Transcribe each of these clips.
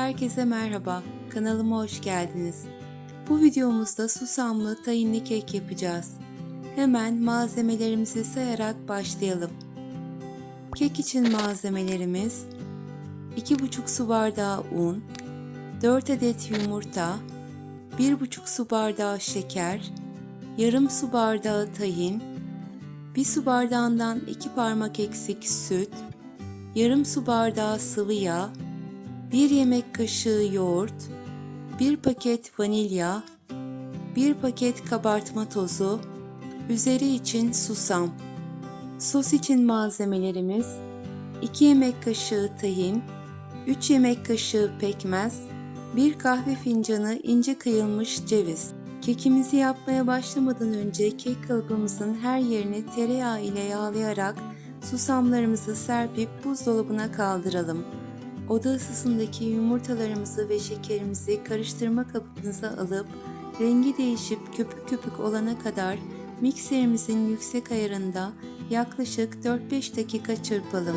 Herkese merhaba, kanalıma hoş geldiniz. Bu videomuzda susamlı tayinli kek yapacağız. Hemen malzemelerimizi sayarak başlayalım. Kek için malzemelerimiz 2,5 su bardağı un, 4 adet yumurta, 1,5 su bardağı şeker, yarım su bardağı tahin, 1 su bardağından 2 parmak eksik süt, yarım su bardağı sıvı yağ, 1 yemek kaşığı yoğurt, 1 paket vanilya, 1 paket kabartma tozu, üzeri için susam. Sos için malzemelerimiz 2 yemek kaşığı tahin, 3 yemek kaşığı pekmez, 1 kahve fincanı ince kıyılmış ceviz. Kekimizi yapmaya başlamadan önce kek kalıbımızın her yerini tereyağı ile yağlayarak susamlarımızı serpip buzdolabına kaldıralım. Oda ısısındaki yumurtalarımızı ve şekerimizi karıştırma kabımıza alıp rengi değişip köpük köpük olana kadar mikserimizin yüksek ayarında yaklaşık 4-5 dakika çırpalım.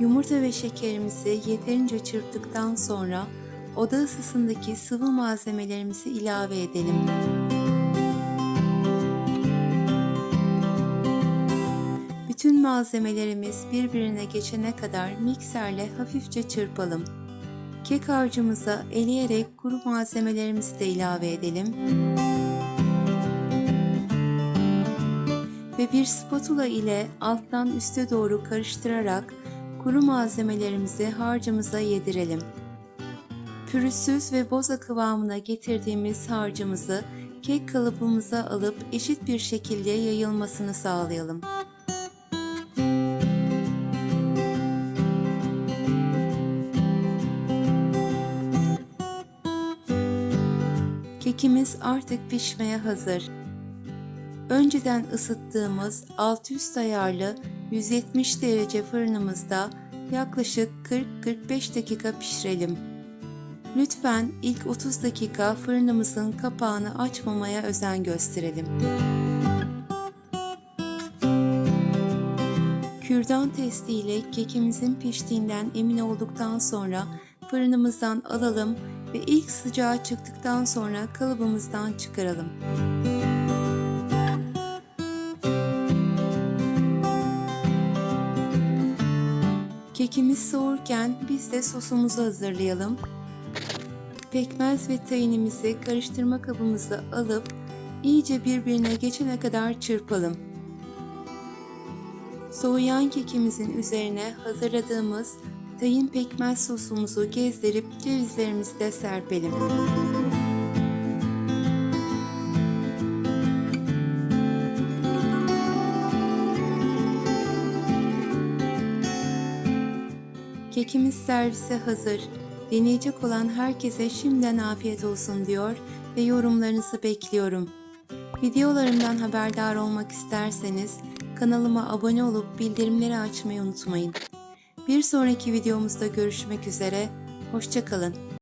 Yumurta ve şekerimizi yeterince çırptıktan sonra oda ısısındaki sıvı malzemelerimizi ilave edelim. Bütün malzemelerimiz birbirine geçene kadar mikserle hafifçe çırpalım. Kek harcımıza eleyerek kuru malzemelerimizi de ilave edelim. Ve bir spatula ile alttan üste doğru karıştırarak kuru malzemelerimizi harcımıza yedirelim. Pürüzsüz ve boza kıvamına getirdiğimiz harcımızı kek kalıbımıza alıp eşit bir şekilde yayılmasını sağlayalım. Kekimiz artık pişmeye hazır. Önceden ısıttığımız alt üst ayarlı 170 derece fırınımızda yaklaşık 40-45 dakika pişirelim. Lütfen ilk 30 dakika fırınımızın kapağını açmamaya özen gösterelim. Kürdan testi ile kekimizin piştiğinden emin olduktan sonra fırınımızdan alalım ve ilk sıcağı çıktıktan sonra kalıbımızdan çıkaralım. Kekimiz soğurken biz de sosumuzu hazırlayalım. Pekmez ve tayinimizi karıştırma kabımıza alıp iyice birbirine geçene kadar çırpalım. Soğuyan kekimizin üzerine hazırladığımız tayin pekmez sosumuzu gezdirip cevizlerimizi serpelim. Kekimiz servise hazır. Deneyecek olan herkese şimdiden afiyet olsun diyor ve yorumlarınızı bekliyorum. Videolarımdan haberdar olmak isterseniz kanalıma abone olup bildirimleri açmayı unutmayın. Bir sonraki videomuzda görüşmek üzere, hoşçakalın.